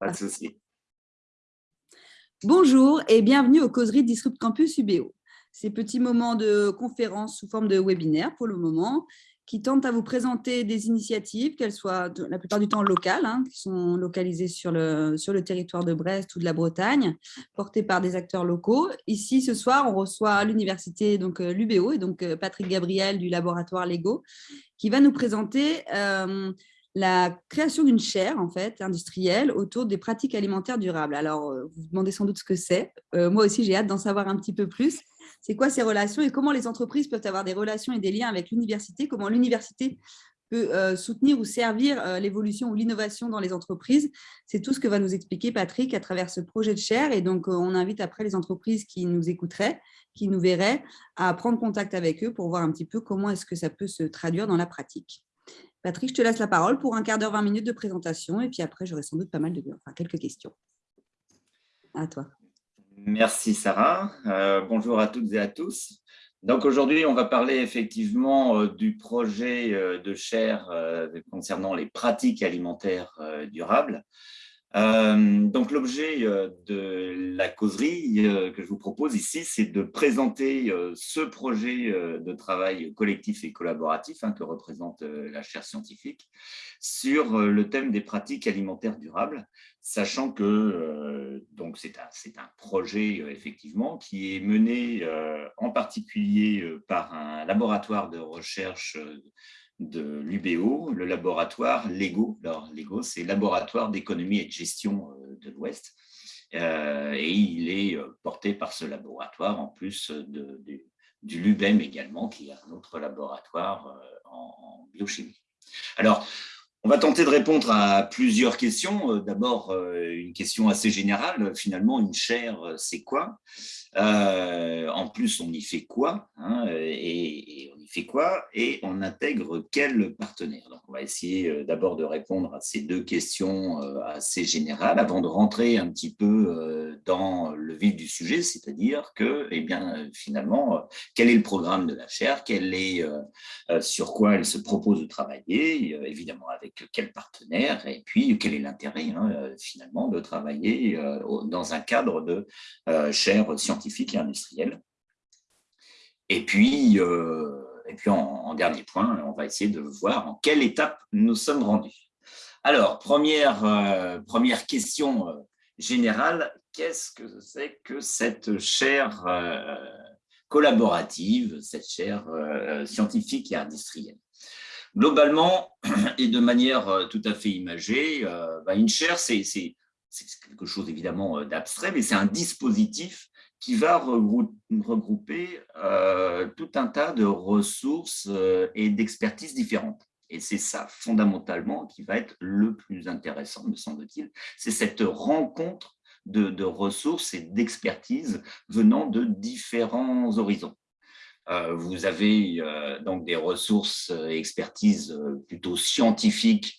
Pas de. Bonjour et bienvenue aux causeries Disrupt Campus UBO. Ces petits moments de conférence sous forme de webinaire pour le moment, qui tentent à vous présenter des initiatives, qu'elles soient la plupart du temps locales, hein, qui sont localisées sur le, sur le territoire de Brest ou de la Bretagne, portées par des acteurs locaux. Ici, ce soir, on reçoit l'université, donc euh, l'UBO, et donc euh, Patrick Gabriel du laboratoire Lego, qui va nous présenter euh, la création d'une chaire en fait, industrielle autour des pratiques alimentaires durables. Alors, euh, vous vous demandez sans doute ce que c'est. Euh, moi aussi, j'ai hâte d'en savoir un petit peu plus. C'est quoi ces relations et comment les entreprises peuvent avoir des relations et des liens avec l'université? Comment l'université peut euh, soutenir ou servir l'évolution ou l'innovation dans les entreprises? C'est tout ce que va nous expliquer Patrick à travers ce projet de chaire. Et donc, on invite après les entreprises qui nous écouteraient, qui nous verraient, à prendre contact avec eux pour voir un petit peu comment est-ce que ça peut se traduire dans la pratique. Patrick, je te laisse la parole pour un quart d'heure, 20 minutes de présentation. Et puis après, j'aurai sans doute pas mal de quelques questions. À toi. Merci Sarah. Euh, bonjour à toutes et à tous. Donc aujourd'hui, on va parler effectivement euh, du projet euh, de chaire concernant les pratiques alimentaires durables. Euh, donc l'objet euh, de la causerie euh, que je vous propose ici, c'est de présenter ce projet de travail collectif et collaboratif hein, que représente la chaire scientifique sur le thème des pratiques alimentaires durables, sachant que c'est un, un, projet effectivement qui est mené en particulier par un laboratoire de recherche de l'UBO, le laboratoire LEGO. Alors, LEGO, c'est Laboratoire d'économie et de gestion euh, de l'Ouest. Euh, et il est euh, porté par ce laboratoire, en plus du LUBEM également, qui est un autre laboratoire en, biochimie. Alors, on va tenter de répondre à plusieurs questions. D'abord, une question assez générale. Finalement, une chaire, c'est quoi? En plus, on y fait quoi hein, et fait quoi et on intègre quel partenaire? Donc, on va essayer euh, d'abord de répondre à ces deux questions euh, assez générales avant de rentrer un petit peu euh, dans le vif du sujet, c'est-à-dire que, eh bien, finalement, quel est le programme de la chaire, est, sur quoi elle se propose de travailler, évidemment avec quel partenaire, et puis quel est l'intérêt, hein, finalement, de travailler dans un cadre de chaire scientifique et industrielle? Et puis, et puis, en, dernier point, on va essayer de voir en quelle étape nous sommes rendus. Alors, première, euh, première question euh, générale, qu'est-ce que c'est que cette chaire euh, collaborative, cette chaire scientifique et industrielle? Globalement, et de manière tout à fait imagée, bah, une chaire, c'est quelque chose évidemment d'abstrait, mais c'est un dispositif qui va regrouper euh, tout un tas de ressources euh, et d'expertises différentes. Et c'est ça, fondamentalement, qui va être le plus intéressant, me semble-t-il. C'est cette rencontre de, ressources et d'expertises venant de différents horizons. Euh, vous avez donc des ressources et expertises plutôt scientifiques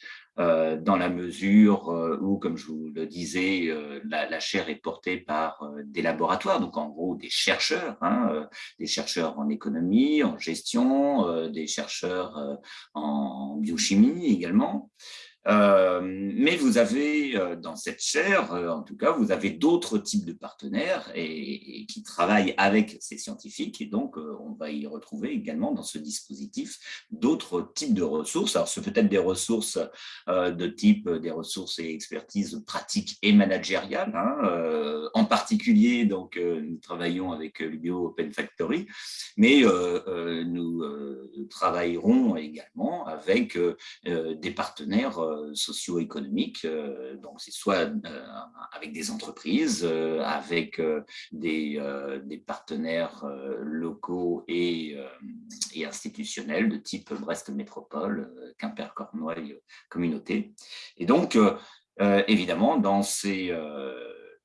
dans la mesure euh, où, comme je vous le disais, euh, la, chaire est portée par des laboratoires, donc en gros des chercheurs, hein, des chercheurs en économie, en gestion, des chercheurs en biochimie également. Euh, mais vous avez euh, dans cette chaire, euh, en tout cas, vous avez d'autres types de partenaires et, qui travaillent avec ces scientifiques et donc on va y retrouver également dans ce dispositif d'autres types de ressources. Alors, ce peut être des ressources de type des ressources et expertises pratiques et managériales. Hein, en particulier, donc, nous travaillons avec l'UBO Open Factory, mais nous travaillerons également avec des partenaires socio-économiques. Euh, donc, c'est soit euh, avec des entreprises, avec des, partenaires locaux et, et, institutionnels de type Brest Métropole, Quimper-Cornouailles Communauté. Et donc, évidemment, dans ces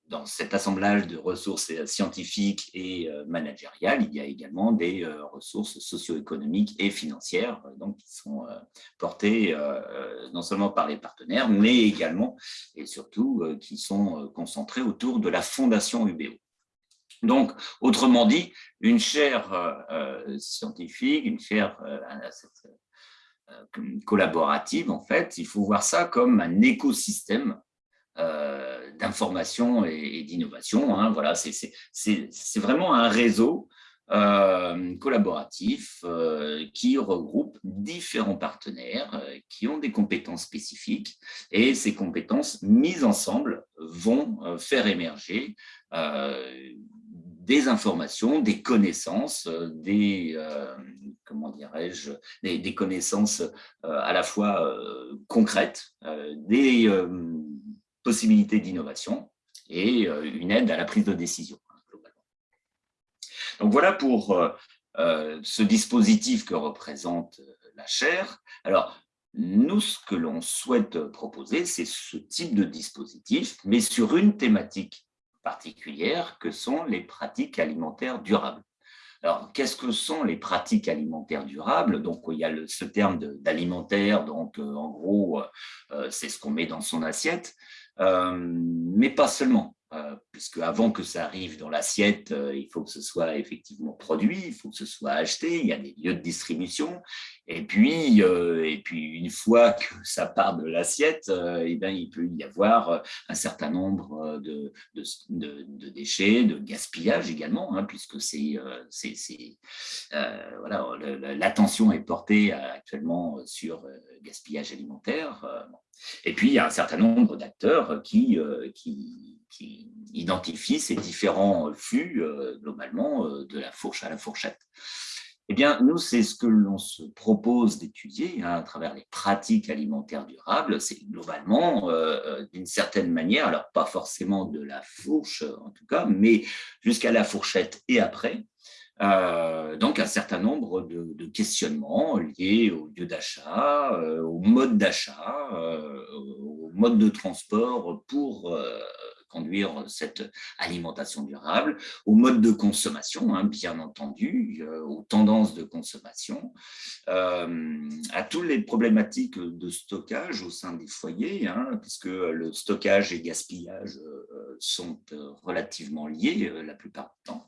dans cet assemblage de ressources scientifiques et euh, managériales, il y a également des euh, ressources socio-économiques et financières euh, donc, qui sont portées non seulement par les partenaires, mais également et surtout qui sont concentrées autour de la fondation UBO. Donc, autrement dit, une chaire scientifique, une chaire collaborative, en fait, il faut voir ça comme un écosystème d'information et, d'innovation. Hein. Voilà, c'est vraiment un réseau collaboratif qui regroupe différents partenaires qui ont des compétences spécifiques et ces compétences mises ensemble vont faire émerger des informations, des connaissances, des, comment dirais-je, des, connaissances à la fois concrètes, des possibilités d'innovation et une aide à la prise de décision. Donc voilà pour ce dispositif que représente la chaire. Alors, nous, ce que l'on souhaite proposer, c'est ce type de dispositif, mais sur une thématique particulière que sont les pratiques alimentaires durables. Alors, qu'est-ce que sont les pratiques alimentaires durables? Donc, il y a ce terme d'alimentaire, donc en gros, c'est ce qu'on met dans son assiette, mais pas seulement. Euh, puisque avant que ça arrive dans l'assiette, euh, il faut que ce soit effectivement produit, il faut que ce soit acheté, il y a des lieux de distribution, et puis, euh, et puis une fois que ça part de l'assiette, eh bien, il peut y avoir un certain nombre de, de, déchets, de gaspillage également, hein, puisque c'est voilà, l'attention est portée actuellement sur gaspillage alimentaire. Et puis, il y a un certain nombre d'acteurs qui, qui qui identifie ces différents flux, euh, globalement, euh, de la fourche à la fourchette. Eh bien, nous, c'est ce que l'on se propose d'étudier hein, à travers les pratiques alimentaires durables. C'est globalement, euh, d'une certaine manière, alors pas forcément de la fourche en tout cas, mais jusqu'à la fourchette et après, donc un certain nombre de, questionnements liés au lieu d'achat, au mode d'achat, au mode de transport pour conduire cette alimentation durable, au mode de consommation, hein, bien entendu, euh, aux tendances de consommation, euh, à toutes les problématiques de stockage au sein des foyers, hein, puisque le stockage et gaspillage euh, sont relativement liés la plupart du temps.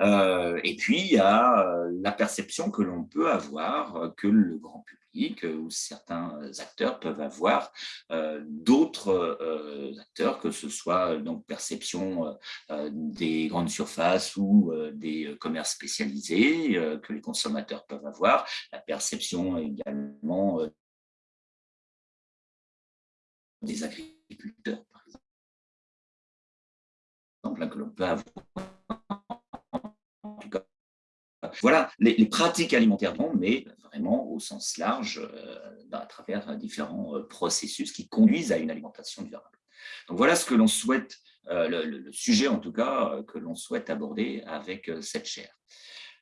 Et puis, il y a la perception que l'on peut avoir que le grand public où certains acteurs peuvent avoir euh, d'autres euh, acteurs, que ce soit donc perception euh, des grandes surfaces ou des commerces spécialisés que les consommateurs peuvent avoir, la perception également des agriculteurs, par exemple, hein, que l'on peut avoir voilà les, pratiques alimentaires, mais vraiment au sens large, euh, à travers différents euh, processus qui conduisent à une alimentation durable. Donc voilà ce que l'on souhaite, euh, le, sujet en tout cas, que l'on souhaite aborder avec cette chaire.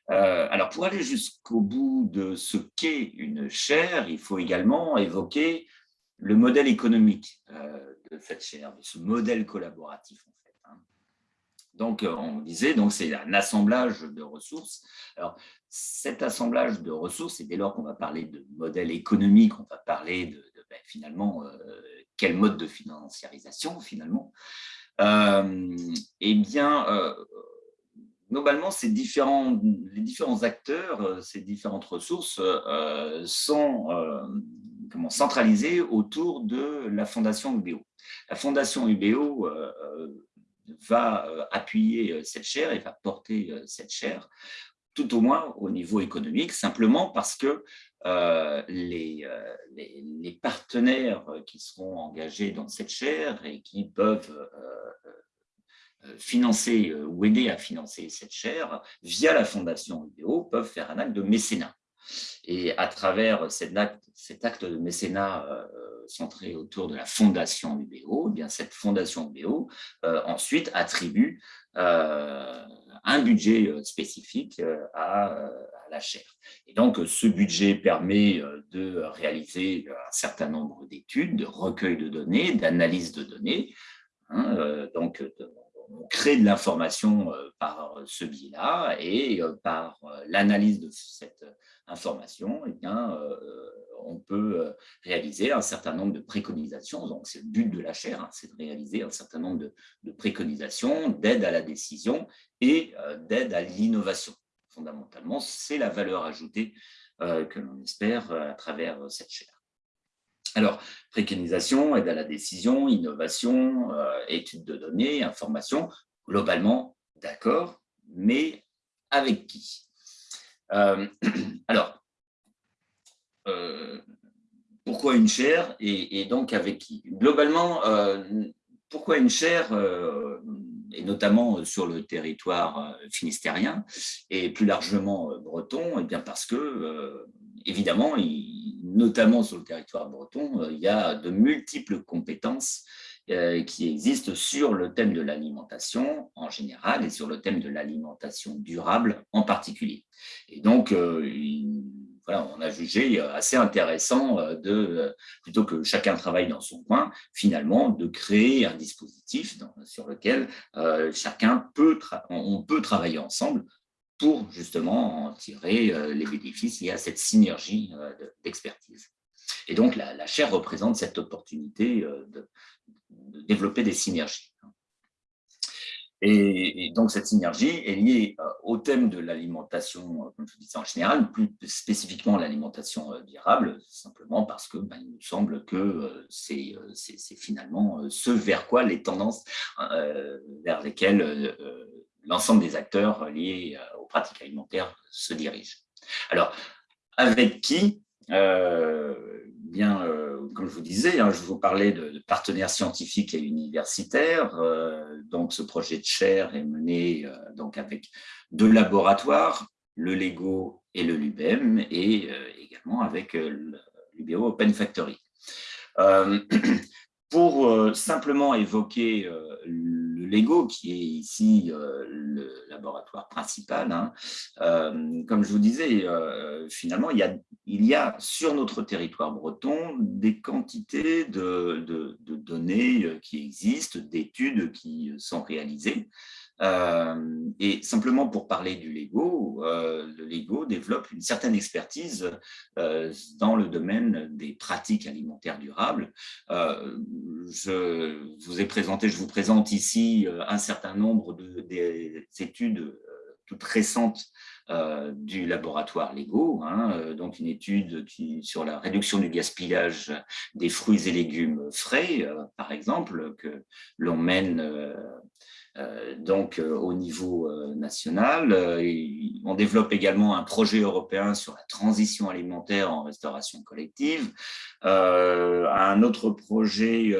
alors, pour aller jusqu'au bout de ce qu'est une chaire, il faut également évoquer le modèle économique de cette chaire, de ce modèle collaboratif. Donc, euh, on disait, c'est un assemblage de ressources. Alors, cet assemblage de ressources, et dès lors qu'on va parler de modèle économique, on va parler de, ben, finalement euh, quel mode de financiarisation finalement. Euh, eh bien, globalement, ces différents, les différents acteurs, ces différentes ressources sont comment, centralisées autour de la Fondation UBO. La Fondation UBO va euh, appuyer euh, cette chaire et va porter euh, cette chaire, tout au moins au niveau économique, simplement parce que les, partenaires qui seront engagés dans cette chaire et qui peuvent financer ou aider à financer cette chaire via la Fondation UBO peuvent faire un acte de mécénat. Et à travers cet acte de mécénat centré autour de la fondation UBO, eh bien cette fondation UBO euh, ensuite attribue euh, un budget euh, spécifique à, la chaire. Et donc, ce budget permet de réaliser un certain nombre d'études, de recueil de données, d'analyse de données. Hein, donc, on crée de l'information par ce biais-là et par l'analyse de cette information, eh on peut euh, réaliser un certain nombre de préconisations. Donc, c'est le but de la chaire, hein, c'est de réaliser un certain nombre de, préconisations, d'aide à la décision et euh, d'aide à l'innovation. Fondamentalement, c'est la valeur ajoutée euh, que l'on espère à travers cette chaire. Alors, préconisation, aide à la décision, innovation, études de données, information, globalement, d'accord, mais avec qui? Alors, pourquoi une chaire et, donc avec qui? Globalement, pourquoi une chaire et notamment sur le territoire finistérien et plus largement breton? Eh bien parce que, évidemment, notamment sur le territoire breton, il y a de multiples compétences qui existent sur le thème de l'alimentation en général et sur le thème de l'alimentation durable en particulier. Et donc, voilà, on a jugé assez intéressant de, plutôt que chacun travaille dans son coin, finalement, de créer un dispositif sur lequel chacun peut, on peut travailler ensemble pour justement en tirer les bénéfices liés à cette synergie d'expertise. Et donc, la, chaire représente cette opportunité de, de développer des synergies. Et, donc, cette synergie est liée euh, au thème de l'alimentation, euh, comme je disais en général, plus spécifiquement l'alimentation euh, durable, simplement parce que ben, il nous semble que c'est finalement ce vers quoi les tendances vers lesquelles l'ensemble des acteurs liés aux pratiques alimentaires se dirigent. Alors, avec qui bien, comme je vous disais, hein, je vous parlais de, partenaires scientifiques et universitaires. Euh, donc, ce projet de chaire est mené euh, donc avec deux laboratoires, le LEGO et le LUBEM, et euh, également avec l'UBO Open Factory. pour simplement évoquer le LEGO, qui est ici le laboratoire principal, hein, comme je vous disais, finalement, il y, a, sur notre territoire breton des quantités de données qui existent, d'études qui sont réalisées. Euh, et simplement pour parler du Lego, euh, le Lego développe une certaine expertise euh, dans le domaine des pratiques alimentaires durables. je vous ai présenté, je vous présente ici un certain nombre d'études toutes récentes du laboratoire Lego, hein, donc une étude sur la réduction du gaspillage des fruits et légumes frais, par exemple, que l'on mène donc euh, au niveau euh, national. on développe également un projet européen sur la transition alimentaire en restauration collective. un autre projet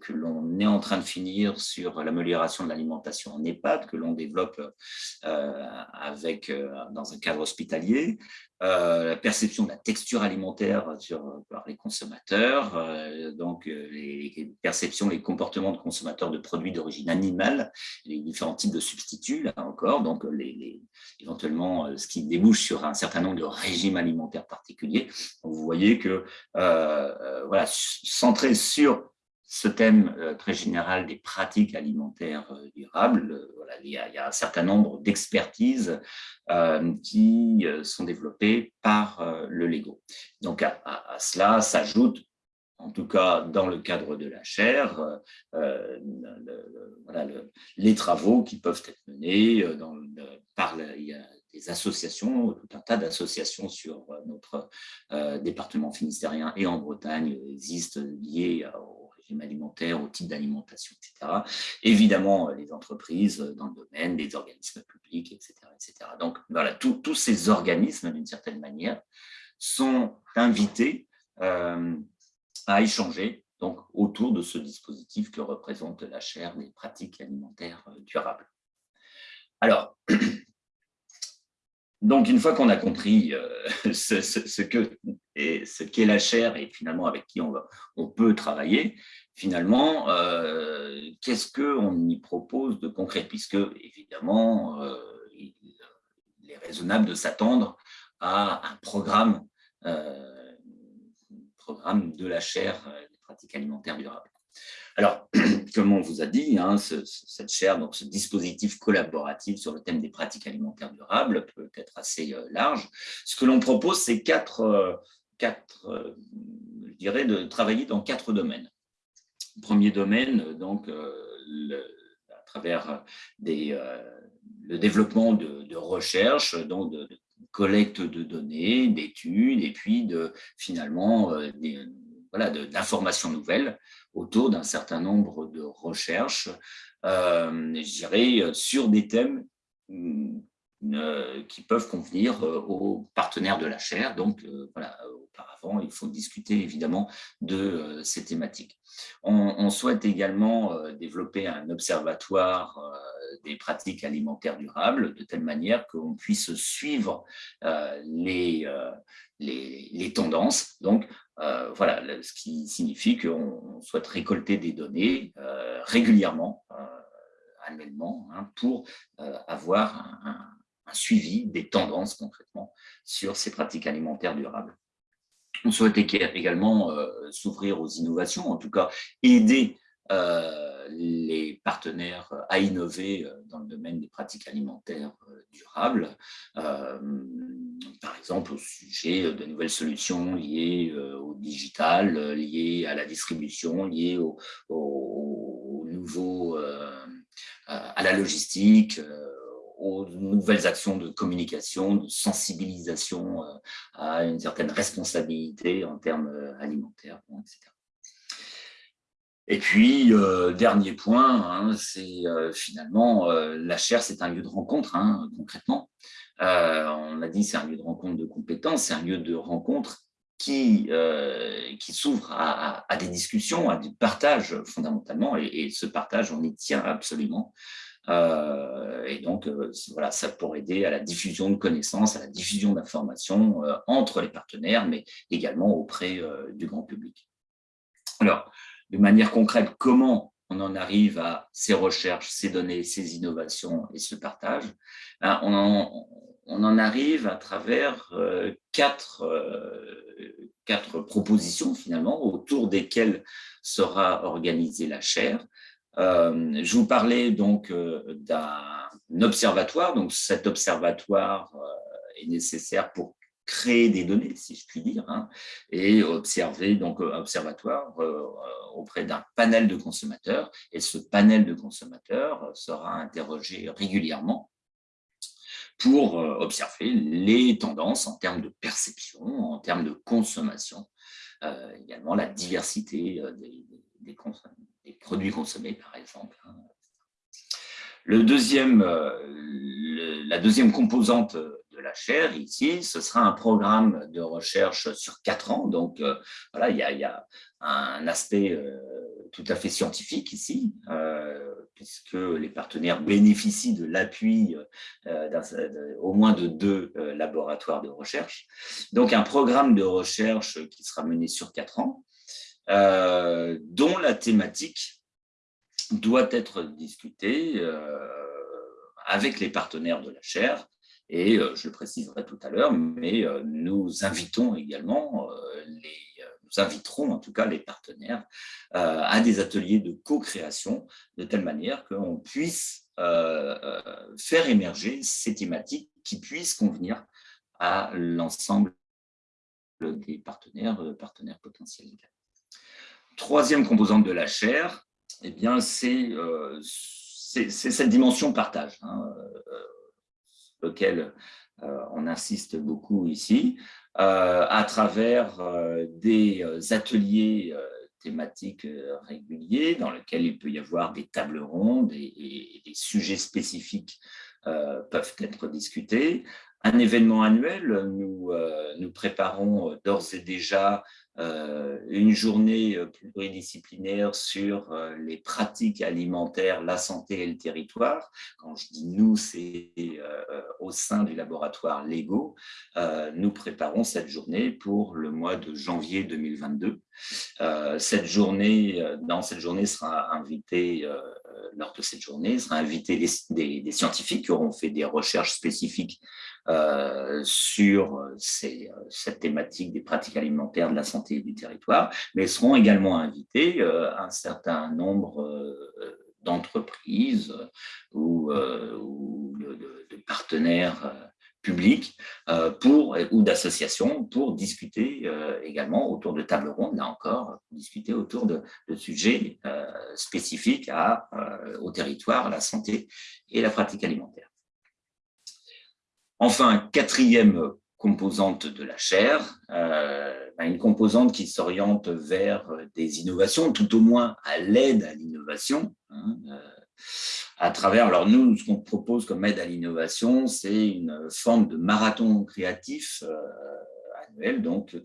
que l'on est en train de finir sur l'amélioration de l'alimentation en EHPAD, que l'on développe avec, dans un cadre hospitalier. Euh, la perception de la texture alimentaire par les consommateurs, euh, donc euh, les perceptions, les comportements de consommateurs de produits d'origine animale, les différents types de substituts, là encore, donc les, éventuellement ce qui débouche sur un certain nombre de régimes alimentaires particuliers. vous voyez que, voilà, centré sur ce thème euh, très général des pratiques alimentaires euh, durables, euh, il, y a, un certain nombre d'expertises qui sont développées par le LEGO. Donc à, cela s'ajoute, en tout cas dans le cadre de la chaire, les travaux qui peuvent être menés dans, par il y a des associations, tout un tas d'associations sur notre département finistérien et en Bretagne existent liées au alimentaire, au type d'alimentation, etc. Évidemment, euh, les entreprises euh, dans le domaine, les organismes publics, etc. etc. Donc, voilà, tous ces organismes, d'une certaine manière, sont invités euh, à échanger donc, autour de ce dispositif que représente la chaire des pratiques alimentaires durables. Alors, donc, une fois qu'on a compris ce, ce, que ce qu'est la chaire et finalement avec qui on, va, on peut travailler, finalement, euh, qu'est-ce qu'on y propose de concret? Puisque, évidemment, euh, il, est raisonnable de s'attendre à un programme, euh, de la chaire des pratiques alimentaires durables. Alors, comme on vous a dit, hein, cette chaire, donc ce dispositif collaboratif sur le thème des pratiques alimentaires durables peut être assez large. Ce que l'on propose, c'est quatre, quatre je dirais, de travailler dans quatre domaines. Premier domaine, donc, euh, à travers euh, le développement de, recherche, donc de, collecte de données, d'études, et puis de, finalement voilà, d'informations nouvelles autour d'un certain nombre de recherches, je dirais, sur des thèmes mm, euh, qui peuvent convenir euh, aux partenaires de la chaire. Donc, euh, voilà, auparavant, il faut discuter évidemment de ces thématiques. On, souhaite également développer un observatoire des pratiques alimentaires durables, de telle manière qu'on puisse suivre les, les, les, tendances. Donc, voilà, ce qui signifie qu'on souhaite récolter des données régulièrement, annuellement, hein, pour avoir un suivi des tendances concrètement sur ces pratiques alimentaires durables. On souhaite également euh, s'ouvrir aux innovations, en tout cas aider euh, les partenaires à innover euh, dans le domaine des pratiques alimentaires durables, par exemple au sujet de nouvelles solutions liées au digital, liées à la distribution, liées au, au nouveau, à la logistique, aux nouvelles actions de communication, de sensibilisation euh, à une certaine responsabilité en termes euh, alimentaires, etc. Et puis, euh, dernier point, hein, c'est finalement, la chaire, c'est un lieu de rencontre, hein, concrètement. on a dit c'est un lieu de rencontre de compétences, c'est un lieu de rencontre qui, qui s'ouvre à, des discussions, à du partage fondamentalement, et, et, ce partage, on y tient absolument. Euh, et donc, euh, voilà, ça pourrait aider à la diffusion de connaissances, à la diffusion d'informations euh, entre les partenaires, mais également auprès du grand public. Alors, de manière concrète, comment on en arrive à ces recherches, ces données, ces innovations et ce partage? Ben, on, en, on, en, arrive à travers quatre, quatre propositions finalement autour desquelles sera organisée la chaire. Euh, je vous parlais donc euh, d'un observatoire. Donc cet observatoire euh, est nécessaire pour créer des données, si je puis dire, hein, et observer, donc observatoire auprès d'un panel de consommateurs. Et ce panel de consommateurs sera interrogé régulièrement pour observer les tendances en termes de perception, en termes de consommation, également la diversité des, des, des produits consommés, par exemple. Hein. Le deuxième, euh, la deuxième composante de la chaire, ici, ce sera un programme de recherche sur quatre ans. Donc, euh, voilà, il y, a, un aspect euh, tout à fait scientifique ici, puisque les partenaires bénéficient de l'appui au moins de deux laboratoires de recherche. Donc, un programme de recherche qui sera mené sur quatre ans, euh, dont la thématique doit être discutée euh, avec les partenaires de la chaire, et euh, je le préciserai tout à l'heure, mais nous invitons également, les, nous inviterons en tout cas les partenaires à des ateliers de co-création, de telle manière qu'on puisse faire émerger ces thématiques qui puissent convenir à l'ensemble des partenaires, partenaires potentiels troisième composante de la chair, eh bien, euh, c'est cette dimension partage, hein, euh, lequel euh, on insiste beaucoup ici, à travers des ateliers thématiques réguliers dans lesquels il peut y avoir des tables rondes et, des sujets spécifiques peuvent être discutés. Un événement annuel, nous, nous préparons d'ores et déjà euh, une journée euh, pluridisciplinaire sur euh, les pratiques alimentaires, la santé et le territoire. Quand je dis nous, c'est au sein du laboratoire Lego. Nous préparons cette journée pour le mois de janvier 2022. Cette journée, dans cette journée sera invité, lors de cette journée, sera invité des, scientifiques qui auront fait des recherches spécifiques euh, sur euh, ces, euh, cette thématique des pratiques alimentaires de la santé et du territoire, mais seront également invités un certain nombre d'entreprises ou, de, partenaires publics pour, ou d'associations pour discuter également autour de tables rondes, là encore, discuter autour de, sujets spécifiques au territoire, à la santé et la pratique alimentaire. Enfin, quatrième composante de la chair, euh, ben, une composante qui s'oriente vers des innovations, tout au moins à l'aide à l'innovation. À travers, alors nous, ce qu'on propose comme aide à l'innovation, c'est une forme de marathon créatif annuel, donc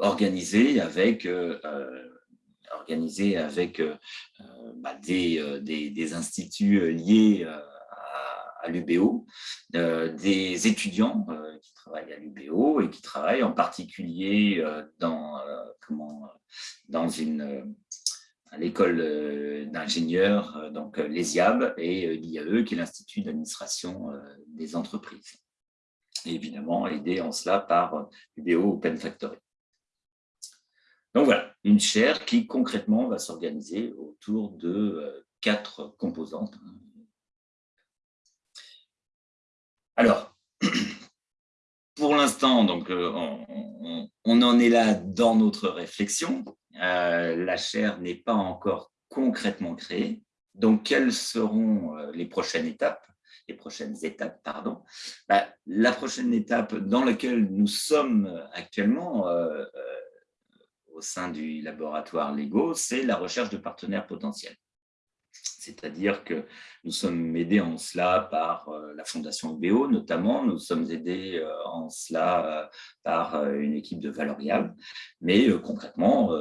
organisé avec organisé avec euh, euh, bah, euh, des, des, instituts liés à, l'UBO, des étudiants qui travaillent à l'UBO et qui travaillent en particulier dans, comment, dans une l'école d'ingénieurs, donc l'ESIAB et l'IAE, qui est l'Institut d'administration des entreprises. Évidemment, aidé en cela par l'UBO Open Factory. Donc voilà, une chaire qui concrètement va s'organiser autour de euh, quatre composantes. Alors, pour l'instant, euh, on, en est là dans notre réflexion. Euh, la chaire n'est pas encore concrètement créée. Donc, quelles seront les prochaines étapes les prochaines étapes. Bah, la prochaine étape dans laquelle nous sommes actuellement, au sein du laboratoire LEGO, c'est la recherche de partenaires potentiels. C'est-à-dire que nous sommes aidés en cela par euh, la Fondation UBO notamment, nous sommes aidés euh, en cela euh, par une équipe de Valorial, mais concrètement,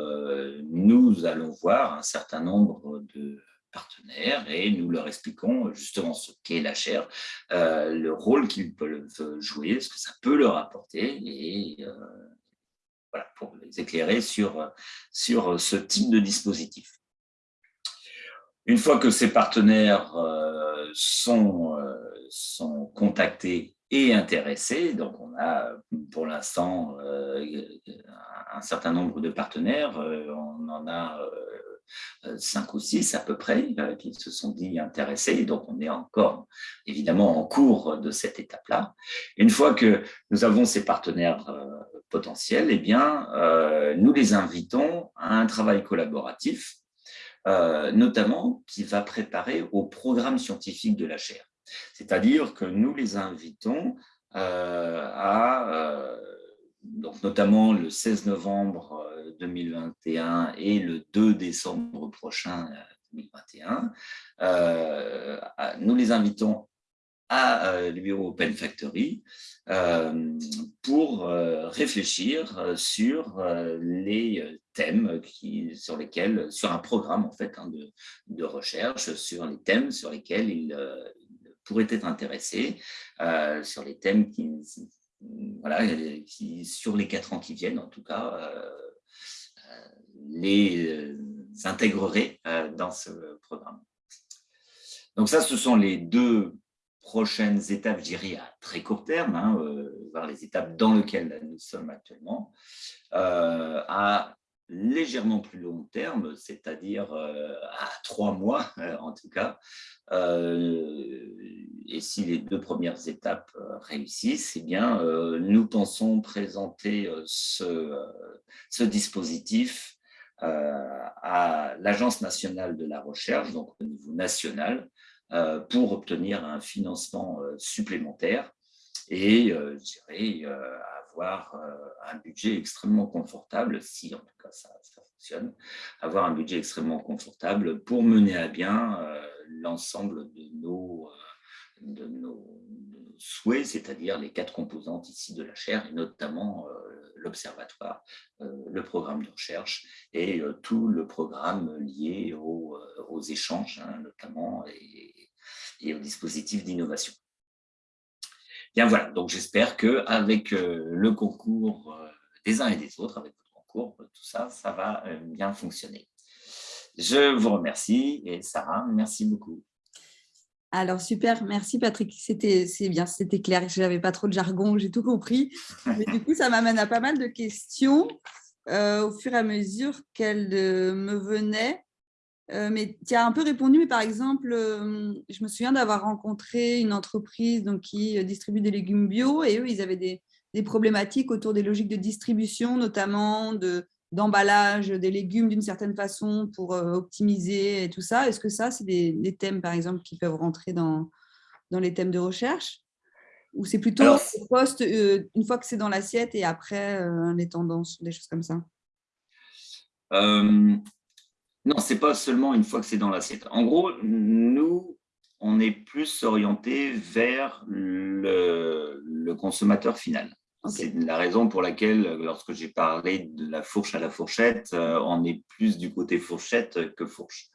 nous allons voir un certain nombre de partenaires et nous leur expliquons justement ce qu'est la chair, le rôle qu'ils peuvent jouer, ce que ça peut leur apporter et voilà, pour les éclairer sur, sur ce type de dispositif. Une fois que ces partenaires euh, sont, euh, sont contactés et intéressés, donc on a pour l'instant euh, un certain nombre de partenaires, on en a cinq ou six à peu près qui se sont dit intéressés. Donc, on est encore évidemment en cours de cette étape-là. Une fois que nous avons ces partenaires potentiels, eh bien, nous les invitons à un travail collaboratif, notamment qui va préparer au programme scientifique de la chaire. C'est-à-dire que nous les invitons à donc notamment le 16 novembre 2021 euh, et le 2 décembre prochain 2021. Euh, euh, nous les invitons à bureau Open Factory pour réfléchir sur les thèmes qui, sur lesquels, sur un programme en fait hein, de, recherche sur les thèmes sur lesquels ils, pourraient être intéressés, sur les thèmes qui voilà, sur les quatre ans qui viennent, en tout cas, euh, euh, les euh, intégrerait dans ce programme. Donc ça, ce sont les deux prochaines étapes, je dirais, à très court terme, hein, voir les étapes dans lesquelles nous sommes actuellement. à légèrement plus long terme, c'est-à-dire euh, à trois mois euh, en tout cas. Euh, et si les deux premières étapes réussissent, eh bien, nous pensons présenter ce, dispositif à l'Agence nationale de la recherche, donc au niveau national, pour obtenir un financement supplémentaire et, je dirais, avoir un budget extrêmement confortable, si en tout cas ça, fonctionne, avoir un budget extrêmement confortable pour mener à bien euh, l'ensemble de nos, euh, de nos souhaits, c'est-à-dire les quatre composantes ici de la chaire, et notamment euh, l'observatoire, le programme de recherche et tout le programme lié aux, aux échanges, hein, notamment, et, et aux dispositifs d'innovation. Bien voilà, donc j'espère qu'avec euh, le concours euh, des uns et des autres, avec votre concours, tout ça, ça va euh, bien fonctionner. Je vous remercie et Sarah, merci beaucoup. Alors super, merci Patrick, c'était bien, c'était clair, je n'avais pas trop de jargon, j'ai tout compris. Mais du coup, ça m'amène à pas mal de questions au fur et à mesure qu'elles me venaient. Euh, mais tu as un peu répondu, mais par exemple, euh, je me souviens d'avoir rencontré une entreprise donc, qui euh, distribue des légumes bio et eux, ils avaient des, problématiques autour des logiques de distribution, notamment d'emballage des légumes d'une certaine façon pour optimiser et tout ça. Est-ce que ça, c'est des, thèmes, par exemple, qui peuvent rentrer dans, dans les thèmes de recherche? Ou c'est plutôt poste une fois que c'est dans l'assiette et après les tendances, des choses comme ça? Non, ce n'est pas seulement une fois que c'est dans l'assiette. En gros, nous, on est plus orienté vers le consommateur final. C'est la raison pour laquelle, lorsque j'ai parlé de la fourche à la fourchette, euh, on est plus du côté fourchette que fourche.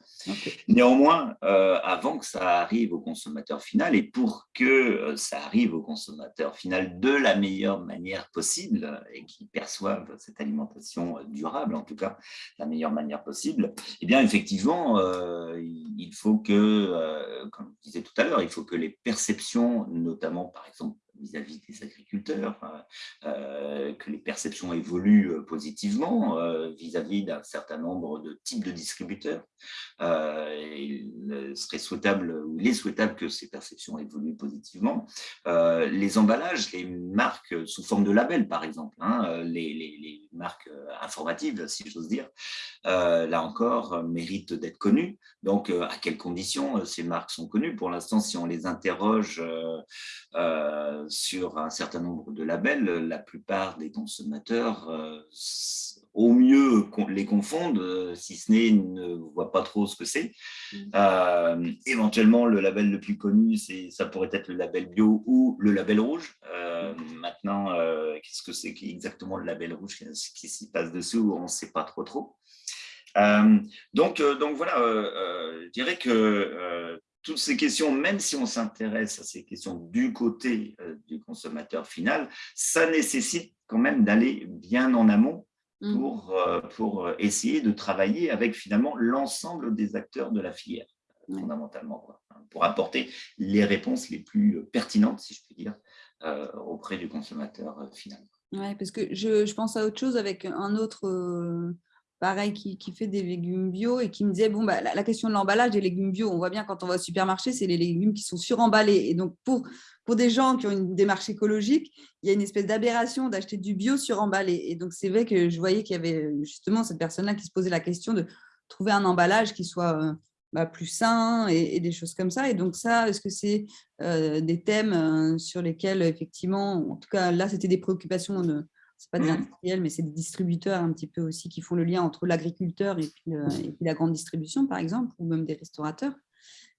Néanmoins, euh, avant que ça arrive au consommateur final, et pour que euh, ça arrive au consommateur final de la meilleure manière possible, et qu'il perçoive cette alimentation durable, en tout cas, la meilleure manière possible, eh bien, effectivement, il faut que, comme je disais tout à l'heure, il faut que les perceptions, notamment, par exemple, vis-à-vis des agriculteurs, euh, que les perceptions évoluent euh, positivement euh, vis-à-vis d'un certain nombre de types de distributeurs. il serait souhaitable, ou il est souhaitable que ces perceptions évoluent positivement. les emballages, les marques sous forme de labels, par exemple, hein, les, les, marques informatives, si j'ose dire, là encore, méritent d'être connues. Donc, à quelles conditions ces marques sont connues? Pour l'instant, si on les interroge sur un certain nombre de labels, la plupart des consommateurs, euh, au mieux, les confondent, euh, si ce n'est ne voient pas trop ce que c'est. Mm. Euh, éventuellement, le label le plus connu, ça pourrait être le label bio ou le label rouge. maintenant, qu'est-ce que c'est exactement le label rouge qui s'y passe dessous On ne sait pas trop trop. donc, donc voilà, je dirais que toutes ces questions, même si on s'intéresse à ces questions du côté euh, du consommateur final, ça nécessite quand même d'aller bien en amont mmh. pour, euh, pour essayer de travailler avec finalement l'ensemble des acteurs de la filière, fondamentalement, hein, pour apporter les réponses les plus pertinentes, si je puis dire, euh, auprès du consommateur final. Oui, parce que je, je, pense à autre chose avec un autre pareil, qui, fait des légumes bio et qui me disait, bon, bah, la, question de l'emballage des légumes bio, on voit bien quand on va au supermarché, c'est les légumes qui sont suremballés. Et donc, pour, pour des gens qui ont une démarche écologique, il y a une espèce d'aberration d'acheter du bio suremballé. Et donc, c'est vrai que je voyais qu'il y avait justement cette personne-là qui se posait la question de trouver un emballage qui soit euh, bah, plus sain et, des choses comme ça. Et donc ça, est-ce que c'est euh, des thèmes euh, sur lesquels, effectivement, en tout cas, là, c'était des préoccupations c'est pas des industriels, mais c'est des distributeurs un petit peu aussi qui font le lien entre l'agriculteur et, puis la grande distribution, par exemple, ou même des restaurateurs.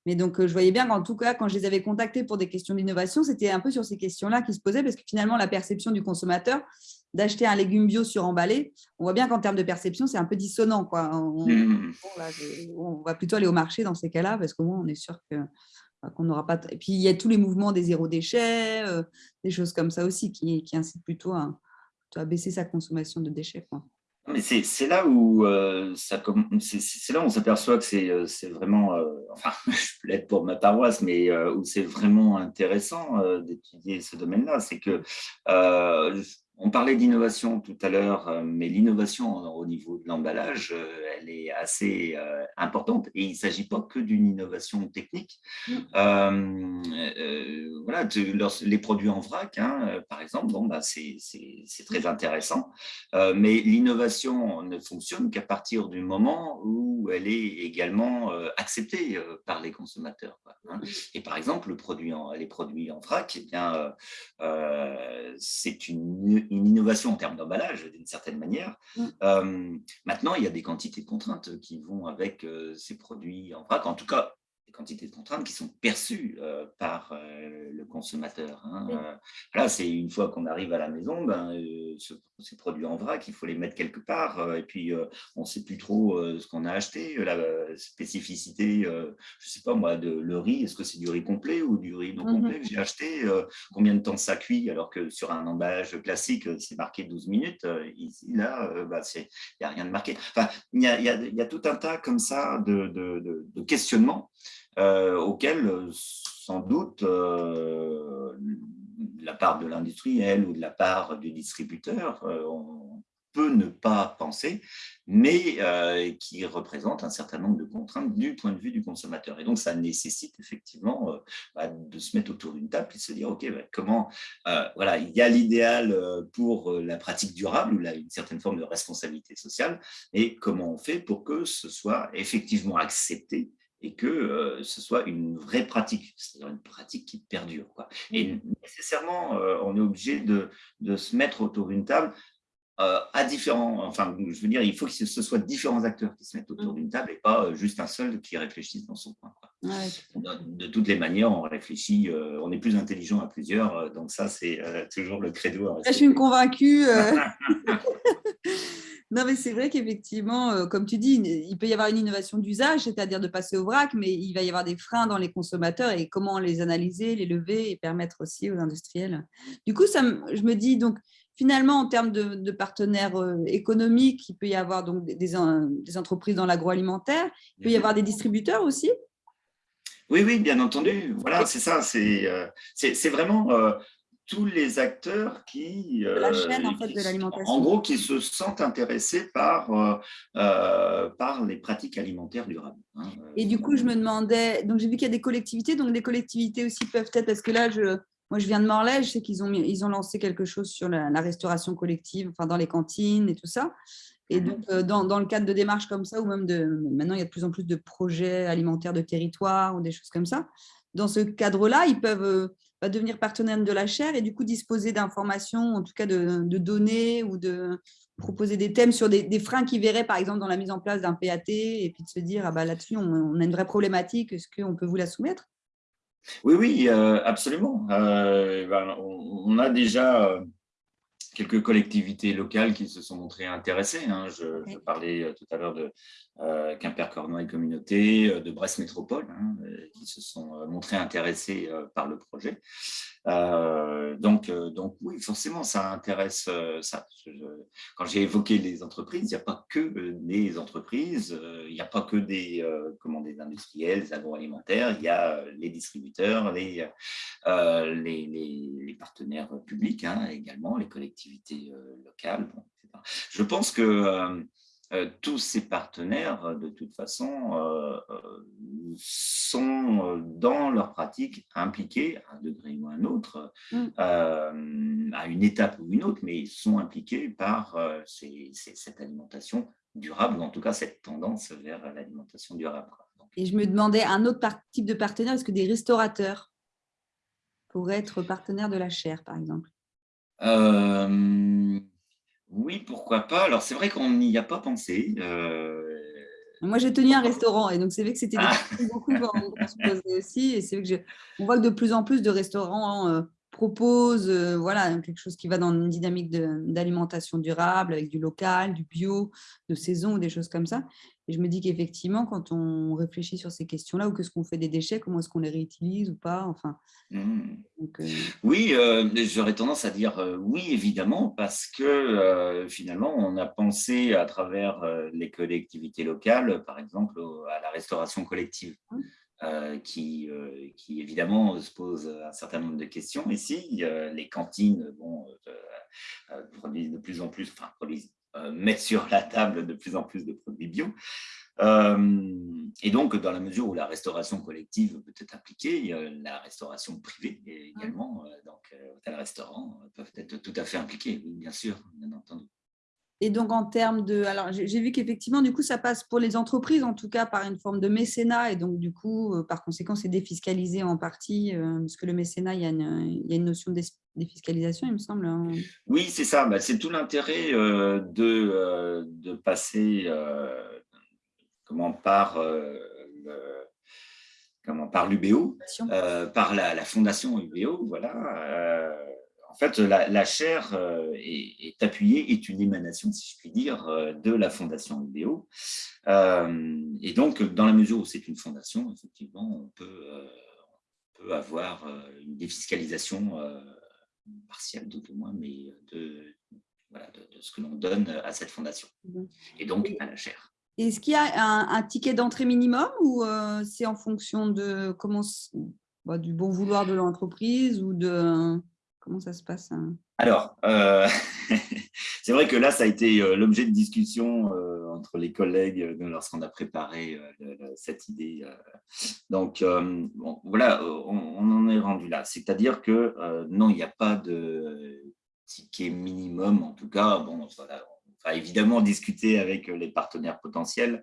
Mais donc, euh, je voyais bien qu'en tout cas, quand je les avais contactés pour des questions d'innovation, c'était un peu sur ces questions-là qui se posaient, parce que finalement, la perception du consommateur d'acheter un légume bio suremballé, on voit bien qu'en termes de perception, c'est un peu dissonant. Quoi. On, mmh. on, va plutôt aller au marché dans ces cas-là, parce qu'au moins, on est sûr que qu'on n'aura pas. Et puis, il y a tous les mouvements des zéro déchets, euh, des choses comme ça aussi, qui, qui incitent plutôt à, à baisser sa consommation de déchets. Quoi. Mais c'est là où euh, c'est là où on s'aperçoit que c'est euh, vraiment, euh, enfin, je l'être pour ma paroisse, mais où c'est vraiment intéressant d'étudier ce domaine-là, c'est que on parlait d'innovation tout à l'heure, euh, mais l'innovation au niveau de l'emballage, euh, elle est assez euh, importante et il ne s'agit pas que d'une innovation technique. Mm. voilà, les produits en vrac, hein, par exemple, bon, bah, c'est très intéressant, mais l'innovation ne fonctionne qu'à partir du moment où elle est également acceptée par les consommateurs. Hein. Et par exemple, le produit en, les produits en vrac, eh bien, c'est une une innovation en termes d'emballage, d'une certaine manière. Mm. Euh, maintenant, il y a des quantités de contraintes qui vont avec euh, ces produits en vrac. En tout cas, quantités de contraintes qui sont perçues euh, par euh, le consommateur. Hein. Euh, là, c'est une fois qu'on arrive à la maison, ben, ces produits en vrac, il faut les mettre quelque part, et puis on ne sait plus trop ce qu'on a acheté, la spécificité, je ne sais pas moi, de le riz, est-ce que c'est du riz complet ou du riz non mmh complet que j'ai acheté, combien de temps ça cuit, alors que sur un emballage classique, c'est marqué 12 minutes, ici, là, bah, il n'y a rien de marqué. Enfin, il y a, y a, tout un tas comme ça de, de, de questionnements euh, auquel euh, sans doute euh, la part de l'industriel ou de la part du distributeur, on peut ne pas penser, mais qui représente un certain nombre de contraintes du point de vue du consommateur. Et donc, ça nécessite effectivement bah, de se mettre autour d'une table et de se dire, OK, bah, comment, voilà, il y a l'idéal pour la pratique durable ou une certaine forme de responsabilité sociale, et comment on fait pour que ce soit effectivement accepté et que ce soit une vraie pratique, c'est-à-dire une pratique qui perdure. Quoi. Et mmh. nécessairement, on est obligé de, de se mettre autour d'une table euh, à différents, enfin, je veux dire, il faut que ce soit différents acteurs qui se mettent autour mmh. d'une table et pas euh, juste un seul qui réfléchisse dans son coin. de, toutes les manières, on réfléchit, euh, on est plus intelligent à plusieurs, donc ça, c'est toujours le credo. Je suis convaincue. non, mais c'est vrai qu'effectivement, comme tu dis, il peut y avoir une innovation d'usage, c'est-à-dire de passer au vrac, mais il va y avoir des freins dans les consommateurs et comment les analyser, les lever et permettre aussi aux industriels. Du coup, ça, je me dis, donc, finalement, en termes de, partenaires euh, économiques, il peut y avoir donc des, entreprises dans l'agroalimentaire, il peut y avoir des distributeurs aussi? Oui, oui, bien entendu. Voilà, c'est ça. C'est euh, vraiment euh, tous les acteurs qui… la chaîne, en fait, de l'alimentation. En gros, qui se sentent intéressés par, par les pratiques alimentaires durables. Hein, Et du coup, je me demandais… Donc, j'ai vu qu'il y a des collectivités. Donc, des collectivités aussi peuvent être… Parce que là, je moi, je viens de Morlaix, je sais qu'ils ont, ils ont lancé quelque chose sur la, restauration collective, enfin, dans les cantines et tout ça. Et mhm. donc, euh, dans, dans, le cadre de démarches comme ça, ou même de… Maintenant, il y a de plus en plus de projets alimentaires de territoire ou des choses comme ça. Dans ce cadre-là, ils peuvent bah, devenir partenaires de la chaire et du coup disposer d'informations, en tout cas de, données ou de proposer des thèmes sur des, freins qu'ils verraient, par exemple, dans la mise en place d'un PAT et puis de se dire, ah bah, là-dessus, on, on, a une vraie problématique, est-ce qu'on peut vous la soumettre? Oui, oui, euh, absolument. Euh, ben, on, a déjà euh, quelques collectivités locales qui se sont montrées intéressées. Hein. Je, parlais tout à l'heure de Quimper-Cornouailles Communauté, de Brest Métropole, hein, qui se sont montrées intéressées par le projet. Euh, donc, euh, donc oui, forcément, ça intéresse euh, ça. quand j'ai évoqué les entreprises, il n'y a pas que des entreprises, il n'y a pas que des, comment, des industriels, des agroalimentaires, il y a les distributeurs, les, les, partenaires publics hein, également, les collectivités locales. Je pense que tous ces partenaires, euh, de toute façon, euh, sont dans leur pratique impliqués, à un degré ou à un autre, mmh. à une étape ou une autre, mais ils sont impliqués par cette alimentation durable, ou en tout cas cette tendance vers l'alimentation durable. Et je me demandais, un autre type de partenaire, est-ce que des restaurateurs pourraient être partenaires de la chair, par exemple? Oui, pourquoi pas. Alors, c'est vrai qu'on n'y a pas pensé. Euh, Moi, j'ai tenu un restaurant et donc c'est vrai que c'était ah. beaucoup qu'on se posait aussi. Et c'est vrai que on voit que de plus en plus de restaurants proposent euh, voilà, quelque chose qui va dans une dynamique d'alimentation durable avec du local, du bio, de saison ou des choses comme ça. Et je me dis qu'effectivement, quand on réfléchit sur ces questions-là, ou qu'est-ce qu'on fait des déchets, comment est-ce qu'on les réutilise ou pas enfin, mmh. euh, Oui, euh, j'aurais tendance à dire oui, évidemment, parce que finalement, on a pensé à travers les collectivités locales, par exemple, à la restauration collective. Mmh. Qui, qui, évidemment se pose un certain nombre de questions. Ici, les cantines bon, produisent de plus en plus, enfin produisent euh, mettre sur la table de plus en plus de produits bio. Euh, et donc, dans la mesure où la restauration collective peut être appliquée, la restauration privée également, euh, donc hôtels-restaurants peuvent être tout à fait impliqués, bien sûr, bien entendu. Et donc, en termes de… Alors, j'ai vu qu'effectivement, du coup, ça passe pour les entreprises, en tout cas, par une forme de mécénat. Et donc, du coup, euh, par conséquent, c'est défiscalisé en partie, euh, parce que le mécénat, il y a une, il y a une notion de défiscalisation, il me semble. Hein. Oui, c'est ça. Bah, c'est tout l'intérêt euh, de, de passer comment, par comment, par l'UBO, par la, la, fondation UBO, voilà fait, la, chaire euh, est, appuyée, est une émanation, si je puis dire, euh, de la fondation UBO. Euh, et donc, dans la mesure où c'est une fondation, effectivement, on peut, avoir une défiscalisation partielle, tout au moins, mais de, ce que l'on donne à cette fondation, et donc à la chaire. Est-ce qu'il y a un, ticket d'entrée minimum ou c'est en fonction de comment, bah, du bon vouloir de l'entreprise ou de… Comment ça se passe hein? Alors, euh, c'est vrai que là, ça a été euh, l'objet de discussion euh, entre les collègues lorsqu'on a préparé cette idée. Donc, voilà, on, en est rendu là. C'est-à-dire que non, il n'y a pas de ticket minimum, en tout cas. Bon, on va évidemment discuter avec les partenaires potentiels,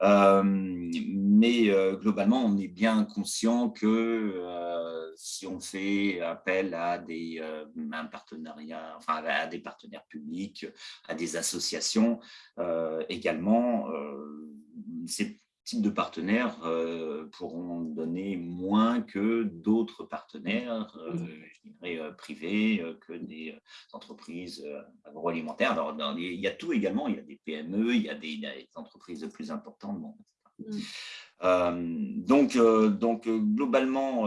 mais mais globalement, on est bien conscient que si on fait appel à des un enfin à des partenaires publics, à des associations également, c'est types de partenaires euh, pourront donner moins que d'autres partenaires, euh, je dirais, euh, privés, que des entreprises agroalimentaires. Alors, il y a tout également, il y a des PME, il y a des, entreprises plus importantes. Donc, donc, globalement,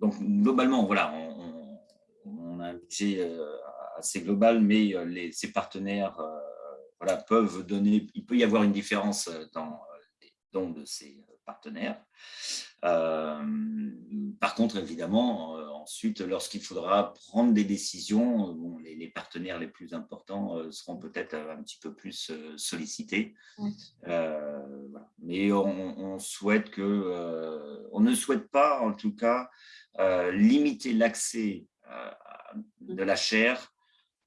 donc, globalement, voilà, on, a un budget assez global, mais les, ces partenaires peuvent donner, il peut y avoir une différence euh, dans euh, les dons de ces euh, partenaires. par contre, évidemment, ensuite, lorsqu'il faudra prendre des décisions, bon, les, partenaires les plus importants seront peut-être un petit peu plus sollicités. Mais on, souhaite que, on ne souhaite pas, en tout cas, limiter l'accès de la chair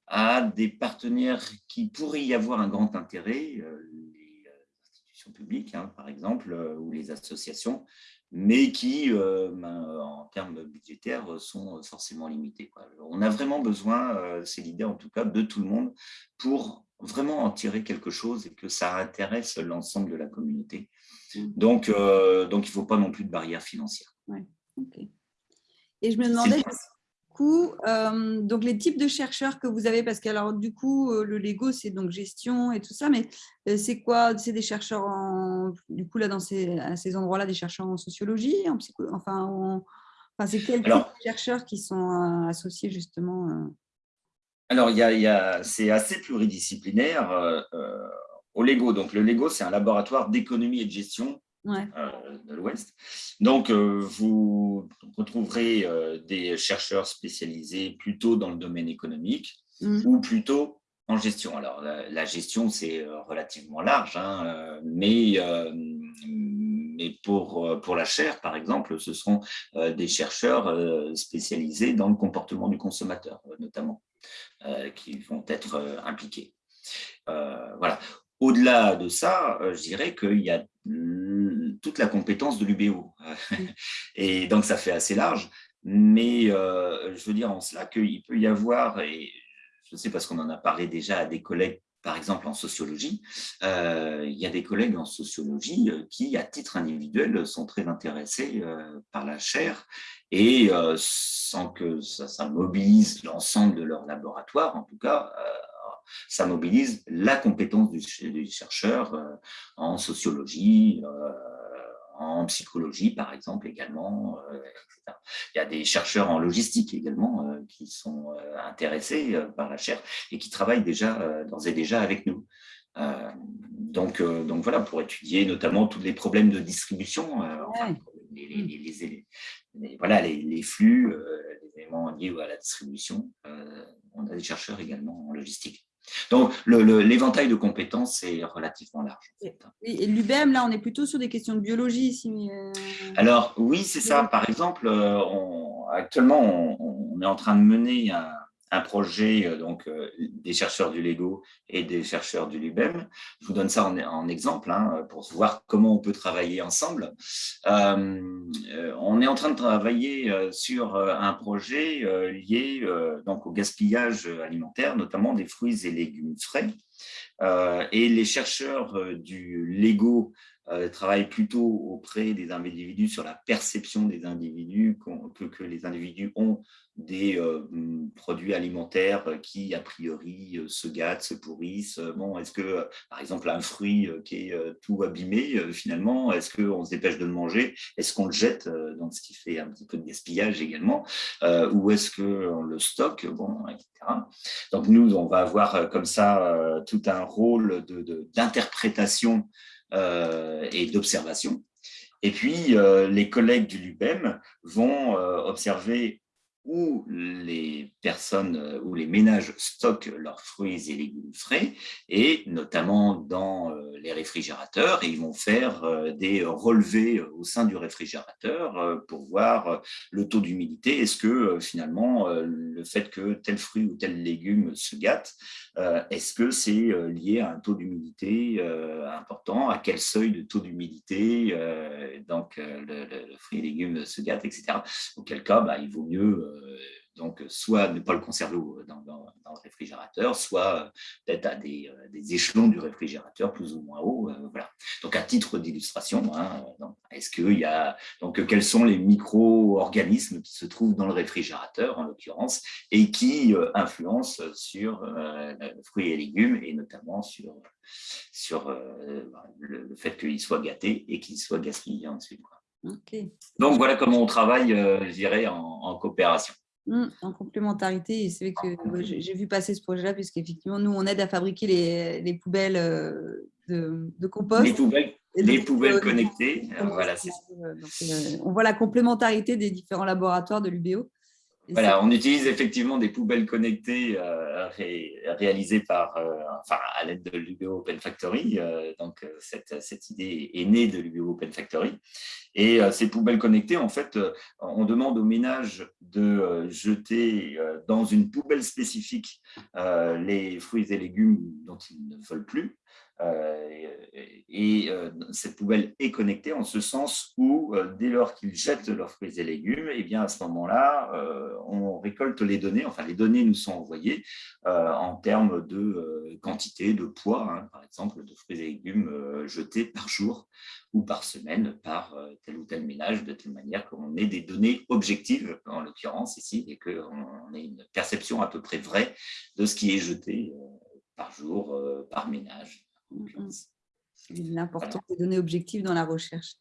à des partenaires qui pourraient y avoir un grand intérêt, euh, les euh, institutions publiques, hein, par exemple, euh, ou les associations, mais qui, ben, en termes budgétaires, sont forcément limités. On a vraiment besoin, c'est l'idée en tout cas, de tout le monde pour vraiment en tirer quelque chose et que ça intéresse l'ensemble de la communauté. Mmh. Donc, donc il ne faut pas non plus de barrières financières. Ouais, Et je me demandais, coup, euh, donc les types de chercheurs que vous avez, parce que alors du coup, euh, le Lego, c'est donc gestion et tout ça, mais euh, c'est quoi? C'est des chercheurs en, du coup là dans ces, à ces endroits-là, des chercheurs en sociologie, en psycho, enfin, enfin c'est quels type de chercheurs qui sont associés justement Alors il y a, il y a c'est assez pluridisciplinaire au Lego. Donc le Lego, c'est un laboratoire d'économie et de gestion euh, de l'Ouest. Donc, euh, vous retrouverez euh, des chercheurs spécialisés plutôt dans le domaine économique mmh. ou plutôt en gestion. Alors, la, gestion, c'est relativement large, hein, mais, mais pour, pour la chaire, par exemple, ce seront des chercheurs spécialisés dans le comportement du consommateur, notamment, qui vont être impliqués. voilà. Au-delà de ça, je dirais qu'il y a toute la compétence de l'UBO. et donc, ça fait assez large. Mais euh, je veux dire en cela qu'il peut y avoir, et je sais parce qu'on en a parlé déjà à des collègues, par exemple en sociologie, euh, il y a des collègues en sociologie euh, qui, à titre individuel, sont très intéressés par la chair et sans que ça, ça mobilise l'ensemble de leur laboratoire, en tout cas, ça mobilise la compétence du, chercheur euh, en sociologie, euh, en psychologie, par exemple, également. Euh, Il y a des chercheurs en logistique également qui sont intéressés par la chaire et qui travaillent déjà, d'ores et déjà avec nous. donc, donc voilà, pour étudier notamment tous les problèmes de distribution, les, voilà, les, flux, les éléments liés à la distribution. on a des chercheurs également en logistique. Donc, l'éventail de compétences est relativement large. Et, l'UBM, là, on est plutôt sur des questions de biologie. Euh, Alors, oui, c'est ça. Par exemple, euh, actuellement, on, est en train de mener un, un projet euh, donc, euh, des chercheurs du LEGO et des chercheurs du LUBEM. Je vous donne ça en, exemple hein, pour voir comment on peut travailler ensemble. Euh, on est en train de travailler sur un projet lié donc, au gaspillage alimentaire, notamment des fruits et légumes frais. et les chercheurs du LEGO travaillent plutôt auprès des individus sur la perception des individus que, que les individus ont des euh, produits alimentaires qui, a priori, euh, se gâtent, se pourrissent. Bon, est-ce que, par exemple, un fruit euh, qui est tout abîmé, finalement, est-ce qu'on se dépêche de le manger? Est-ce qu'on le jette, donc ce qui fait un petit peu de gaspillage également Ou est-ce qu'on le stocke? Bon, etc. Donc, nous, on va avoir comme ça tout un rôle d'interprétation et d'observation. Et puis, les collègues du LUBEM vont observer où les personnes euh, ou les ménages stockent leurs fruits et légumes frais, et notamment dans euh, les réfrigérateurs, et ils vont faire euh, des relevés au sein du réfrigérateur pour voir le taux d'humidité. Est-ce que finalement le fait que tel fruit ou tel légume se gâte Est-ce que c'est lié à un taux d'humidité important? À quel seuil de taux d'humidité donc le, fruit et légumes se gâte, etc. Auquel cas, bah, il vaut mieux donc, soit ne pas le conserver dans, le réfrigérateur, soit euh, peut-être à des, euh, échelons du réfrigérateur plus ou moins haut. Euh, voilà. Donc, à titre d'illustration, hein, est-ce qu'il y a donc quels sont les micro-organismes qui se trouvent dans le réfrigérateur en l'occurrence et qui influencent sur le fruit et légumes et notamment sur sur le, fait qu'il soit gâté et qu'il soit gaspillé ensuite. Donc voilà comment on travaille, je dirais, en coopération. Mmh, en complémentarité, c'est vrai que j'ai vu passer ce projet-là, puisqu'effectivement, nous, on aide à fabriquer les, les poubelles euh, de, de, compost. Les poubelles, les poubelles connectées, voilà, euh, on voit la complémentarité des différents laboratoires de l'UBO. Voilà, on utilise effectivement des poubelles connectées euh, réalisées par, euh, enfin, à l'aide de l'UBO Open Factory. Euh, donc, cette, cette, idée est née de l'UBO Open Factory. Et ces poubelles connectées, en fait, on demande aux ménages de jeter dans une poubelle spécifique les fruits et légumes dont ils ne veulent plus. Euh, et euh, cette poubelle est connectée en ce sens où, euh, dès lors qu'ils jettent leurs fruits et légumes, et eh bien à ce moment-là, on récolte les données, enfin les données nous sont envoyées en termes de quantité, de poids, hein, par exemple, de fruits et légumes jetés par jour ou par semaine par tel ou tel ménage, de telle manière qu'on ait des données objectives, en l'occurrence ici, et qu'on ait une perception à peu près vraie de ce qui est jeté par jour, par ménage. Mmh. L'importance des données objectives dans la recherche.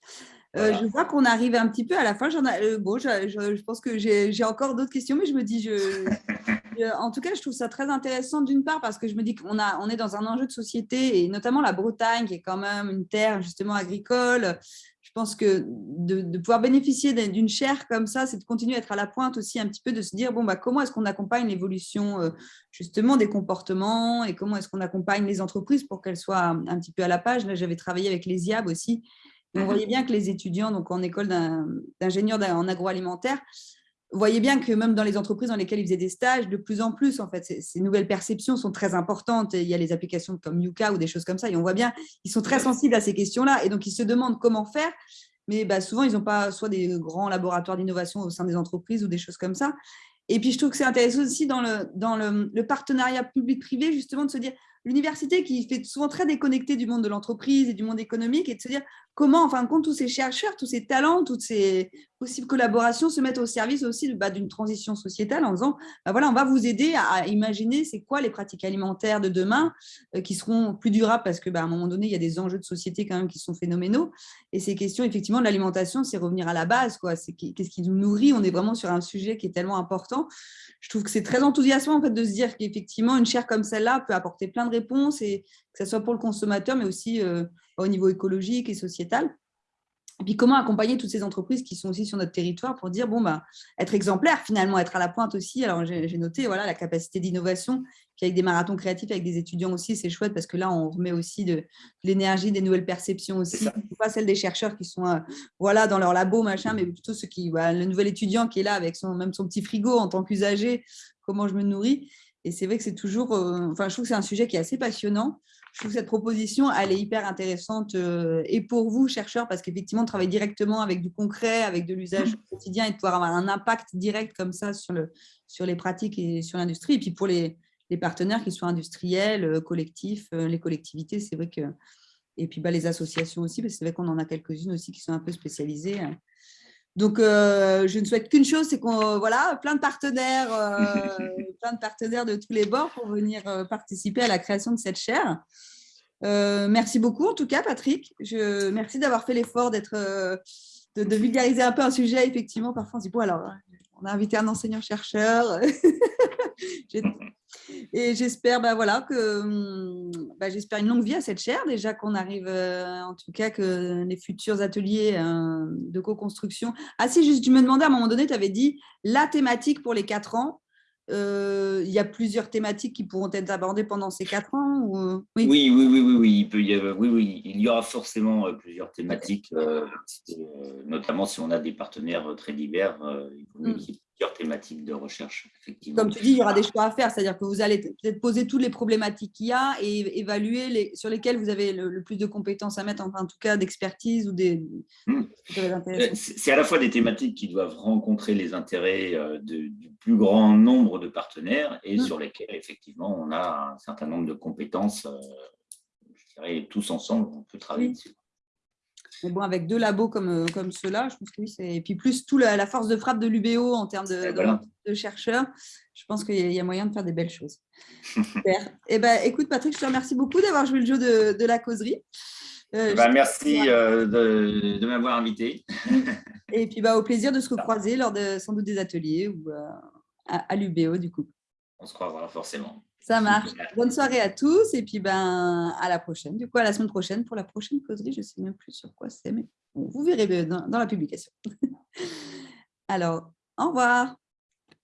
Euh, je vois qu'on arrive un petit peu à la fin. J'en euh, bon, je, pense que j'ai encore d'autres questions, mais je me dis, je, en tout cas, je trouve ça très intéressant d'une part parce que je me dis qu'on on est dans un enjeu de société et notamment la Bretagne qui est quand même une terre justement agricole je pense que de, pouvoir bénéficier d'une chaire comme ça, c'est de continuer à être à la pointe aussi un petit peu, de se dire, bon, bah, comment est-ce qu'on accompagne l'évolution euh, justement des comportements et comment est-ce qu'on accompagne les entreprises pour qu'elles soient un, petit peu à la page? Là, j'avais travaillé avec les IAB aussi. Et on mhm. voyait bien que les étudiants donc en école d'ingénieur en agroalimentaire vous voyez bien que même dans les entreprises dans lesquelles ils faisaient des stages, de plus en plus, en fait, ces, nouvelles perceptions sont très importantes. il y a les applications comme Yuka ou des choses comme ça, et on voit bien, ils sont très sensibles à ces questions-là, et donc ils se demandent comment faire. Mais bah, souvent, ils n'ont pas soit des grands laboratoires d'innovation au sein des entreprises ou des choses comme ça. Et puis, je trouve que c'est intéressant aussi dans le, partenariat public-privé, justement, de se dire, l'université qui fait souvent très déconnectée du monde de l'entreprise et du monde économique, et de se dire comment, en fin de compte, tous ces chercheurs, tous ces talents, toutes ces possibles collaborations se mettent au service aussi bah, d'une transition sociétale en disant, bah, voilà, on va vous aider à, imaginer c'est quoi les pratiques alimentaires de demain euh, qui seront plus durables parce que bah, à un moment donné, il y a des enjeux de société quand même qui sont phénoménaux. Et ces questions, effectivement, de l'alimentation, c'est revenir à la base. Qu'est-ce qui nous nourrit? On est vraiment sur un sujet qui est tellement important. Je trouve que c'est très enthousiasmant de se dire qu'effectivement, une chaire comme celle-là peut apporter plein de réponses, et que ce soit pour le consommateur, mais aussi euh, au niveau écologique et sociétal. Et puis, comment accompagner toutes ces entreprises qui sont aussi sur notre territoire pour dire, bon, bah, être exemplaire finalement, être à la pointe aussi. Alors, j'ai noté voilà, la capacité d'innovation, puis avec des marathons créatifs, avec des étudiants aussi, c'est chouette parce que là, on remet aussi de, l'énergie, des nouvelles perceptions aussi. Pas celle des chercheurs qui sont euh, voilà, dans leur labo, machin, mais plutôt ceux qui, le nouvel étudiant qui est là avec son, même son petit frigo en tant qu'usager, comment je me nourris. Et c'est vrai que c'est toujours, euh, enfin, je trouve que c'est un sujet qui est assez passionnant je trouve que cette proposition, elle est hyper intéressante euh, et pour vous, chercheurs, parce qu'effectivement, travailler directement avec du concret, avec de l'usage quotidien et de pouvoir avoir un impact direct comme ça sur, le, sur les pratiques et sur l'industrie. Et puis pour les, les, partenaires, qu'ils soient industriels, euh, collectifs, euh, les collectivités, c'est vrai que… Et puis bah, les associations aussi, parce que c'est vrai qu'on en a quelques-unes aussi qui sont un peu spécialisées. Donc, je ne souhaite qu'une chose, c'est qu'on voilà, plein de partenaires, plein de partenaires de tous les bords pour venir participer à la création de cette chaire. merci beaucoup, en tout cas, Patrick. Je, merci d'avoir fait l'effort d'être, de, vulgariser un peu un sujet. Effectivement, parfois, on se dit, bon, alors, on a invité un enseignant-chercheur. Et j'espère bah, voilà, que hum, bah, j'espère une longue vie à cette chaire, déjà qu'on arrive, euh, en tout cas, que les futurs ateliers euh, de co-construction. Ah si, juste, tu me demandais à un moment donné, tu avais dit la thématique pour les quatre ans. Euh, il y a plusieurs thématiques qui pourront être abordées pendant ces quatre ans ou... oui. oui. oui, oui, oui, oui, il peut y avoir, oui, oui, il y aura forcément plusieurs thématiques, notamment si on a des partenaires très divers, il faut mieux mm. Plusieurs thématiques de recherche, effectivement. Comme tu dis, il y aura des choix à faire, c'est-à-dire que vous allez peut-être poser toutes les problématiques qu'il y a et évaluer les, sur lesquelles vous avez le, plus de compétences à mettre, enfin, en tout cas d'expertise ou des. Hmm. Euh, c'est à la fois des thématiques qui doivent rencontrer les intérêts euh, du plus grand nombre de partenaires et hmm. sur lesquels, effectivement, on a un certain nombre de compétences, je dirais, tous ensemble, on peut travailler dessus. Mais bon, avec deux labos comme, euh, comme ceux-là, je pense que oui, c'est. Et puis plus tout la, force de frappe de l'UBO en termes de, de, chercheurs, je pense qu'il y, a moyen de faire des belles choses. Super. Eh ben, écoute, Patrick, je te remercie beaucoup d'avoir joué le jeu de, de la causerie. Euh, eh ben, merci euh, de, de m'avoir invité. Et puis bah, au plaisir de se recroiser lors de sans doute des ateliers ou à, à l'UBO du coup. On se croisera forcément. Ça marche. Bonne soirée à tous et puis ben, à la prochaine. Du coup, à la semaine prochaine pour la prochaine causerie. Je ne sais même plus sur quoi c'est, mais vous verrez dans, dans la publication. Alors, au revoir.